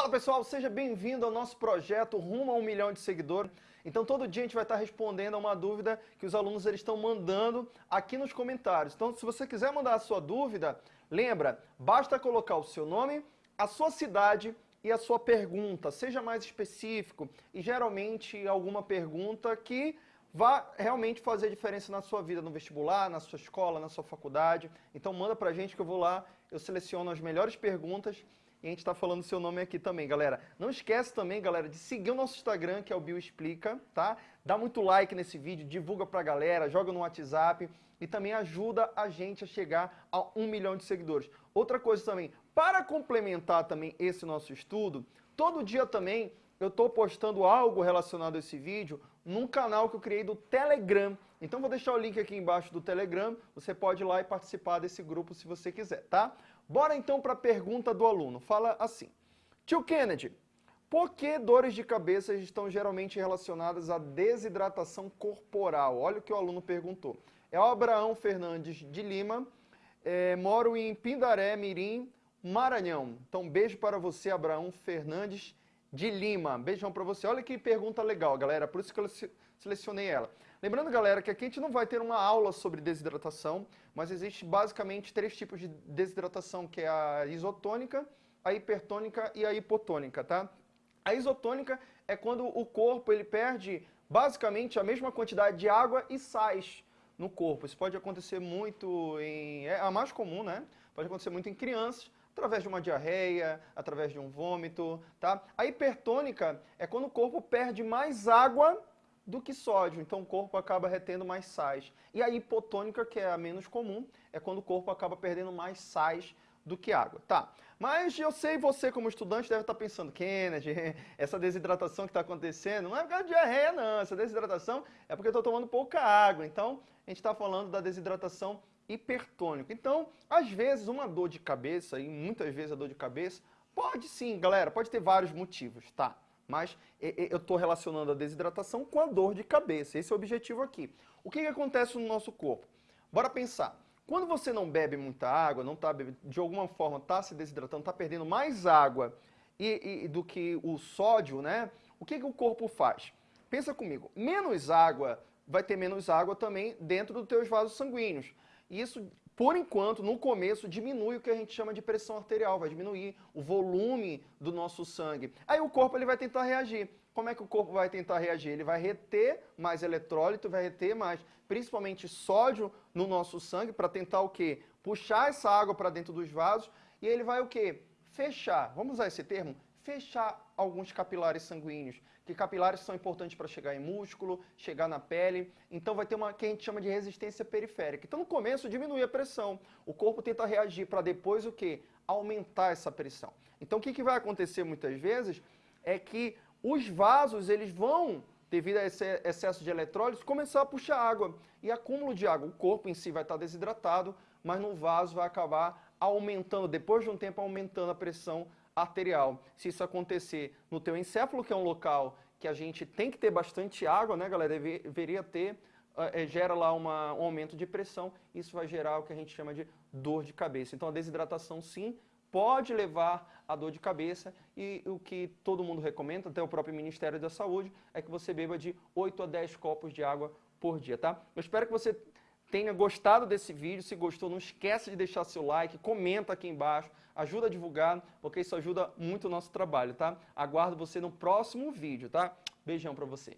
Fala pessoal, seja bem-vindo ao nosso projeto Rumo a um milhão de seguidores. Então todo dia a gente vai estar respondendo a uma dúvida que os alunos eles estão mandando aqui nos comentários. Então se você quiser mandar a sua dúvida, lembra, basta colocar o seu nome, a sua cidade e a sua pergunta. Seja mais específico e geralmente alguma pergunta que vá realmente fazer diferença na sua vida, no vestibular, na sua escola, na sua faculdade. Então manda pra gente que eu vou lá, eu seleciono as melhores perguntas e a gente está falando seu nome aqui também, galera. Não esquece também, galera, de seguir o nosso Instagram, que é o Bio Explica, tá? Dá muito like nesse vídeo, divulga pra galera, joga no WhatsApp e também ajuda a gente a chegar a um milhão de seguidores. Outra coisa também, para complementar também esse nosso estudo, todo dia também eu estou postando algo relacionado a esse vídeo num canal que eu criei do Telegram. Então vou deixar o link aqui embaixo do Telegram, você pode ir lá e participar desse grupo se você quiser, tá? Bora então para a pergunta do aluno. Fala assim, tio Kennedy, por que dores de cabeça estão geralmente relacionadas à desidratação corporal? Olha o que o aluno perguntou. É o Abraão Fernandes de Lima, é, moro em Pindaré, Mirim, Maranhão. Então beijo para você, Abraão Fernandes de Lima. Beijão para você. Olha que pergunta legal, galera, por isso que eu selecionei ela. Lembrando, galera, que aqui a gente não vai ter uma aula sobre desidratação, mas existe basicamente três tipos de desidratação, que é a isotônica, a hipertônica e a hipotônica, tá? A isotônica é quando o corpo ele perde basicamente a mesma quantidade de água e sais no corpo. Isso pode acontecer muito em... é a mais comum, né? Pode acontecer muito em crianças, através de uma diarreia, através de um vômito, tá? A hipertônica é quando o corpo perde mais água do que sódio, então o corpo acaba retendo mais sais. E a hipotônica, que é a menos comum, é quando o corpo acaba perdendo mais sais do que água. Tá, mas eu sei você como estudante deve estar pensando, Kennedy, essa desidratação que está acontecendo não é por causa de diarreia não, essa desidratação é porque eu estou tomando pouca água. Então, a gente está falando da desidratação hipertônica. Então, às vezes, uma dor de cabeça, e muitas vezes a dor de cabeça, pode sim, galera, pode ter vários motivos, tá? mas eu estou relacionando a desidratação com a dor de cabeça. Esse é o objetivo aqui. O que, que acontece no nosso corpo? Bora pensar. Quando você não bebe muita água, não tá de alguma forma está se desidratando, está perdendo mais água e, e, do que o sódio, né? O que, que o corpo faz? Pensa comigo, menos água vai ter menos água também dentro dos teus vasos sanguíneos. E isso por enquanto, no começo, diminui o que a gente chama de pressão arterial, vai diminuir o volume do nosso sangue. Aí o corpo ele vai tentar reagir. Como é que o corpo vai tentar reagir? Ele vai reter mais eletrólito, vai reter mais, principalmente sódio no nosso sangue, para tentar o quê? Puxar essa água para dentro dos vasos, e ele vai o quê? Fechar, vamos usar esse termo? Fechar alguns capilares sanguíneos que capilares são importantes para chegar em músculo, chegar na pele, então vai ter uma que a gente chama de resistência periférica. Então no começo diminui a pressão, o corpo tenta reagir para depois o que? Aumentar essa pressão. Então o que, que vai acontecer muitas vezes é que os vasos eles vão, devido a esse excesso de eletrólitos, começar a puxar água e acúmulo de água. O corpo em si vai estar desidratado, mas no vaso vai acabar aumentando, depois de um tempo aumentando a pressão arterial. Se isso acontecer no teu encéfalo, que é um local que a gente tem que ter bastante água, né, galera? Deveria ter, uh, gera lá uma, um aumento de pressão, isso vai gerar o que a gente chama de dor de cabeça. Então a desidratação sim pode levar a dor de cabeça e o que todo mundo recomenda, até o próprio Ministério da Saúde, é que você beba de 8 a 10 copos de água por dia, tá? Eu espero que você tenha gostado desse vídeo. Se gostou, não esquece de deixar seu like, comenta aqui embaixo, ajuda a divulgar, porque isso ajuda muito o nosso trabalho, tá? Aguardo você no próximo vídeo, tá? Beijão pra você.